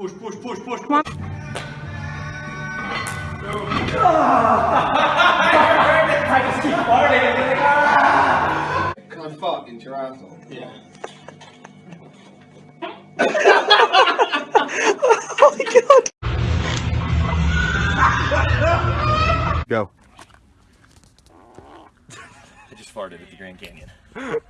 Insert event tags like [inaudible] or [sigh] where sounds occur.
Push, push, push, push. Come on. I just keep farting. and then, ah! Cause I fuck into your asshole. Yeah. Oh my god. Go. I just farted at the Grand Canyon. [laughs]